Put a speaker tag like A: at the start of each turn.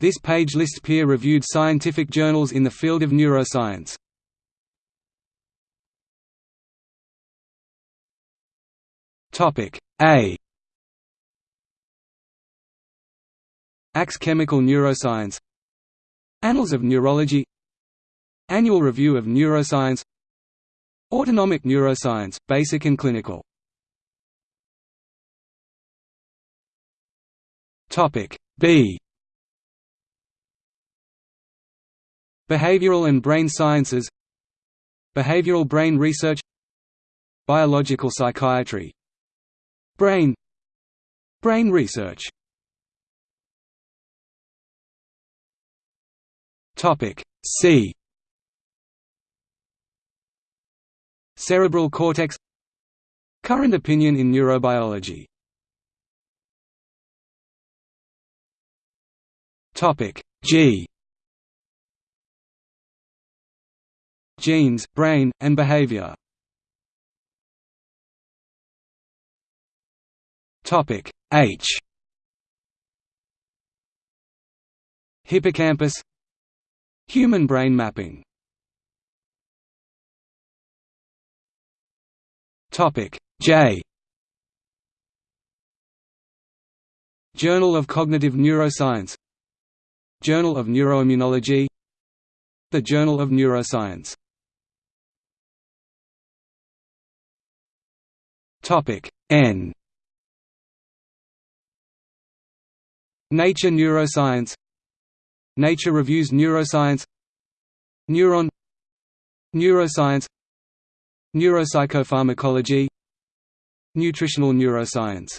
A: This page lists peer-reviewed scientific journals in the field of neuroscience. A. ACS Chemical Neuroscience. Annals of Neurology. Annual Review of Neuroscience. Autonomic Neuroscience, Basic and Clinical. Topic B Behavioral and Brain Sciences. Behavioral Brain Research. Biological Psychiatry. Brain. Brain Research. C. Cerebral cortex. Current opinion in neurobiology. G Genes, brain, and behavior. Topic H. Hippocampus. Human brain mapping. Topic J. Journal of Cognitive Neuroscience. Journal of Neuroimmunology. The Journal of Neuroscience Topic N. Nature Neuroscience Nature Reviews Neuroscience Neuron Neuroscience Neuropsychopharmacology Nutritional neuroscience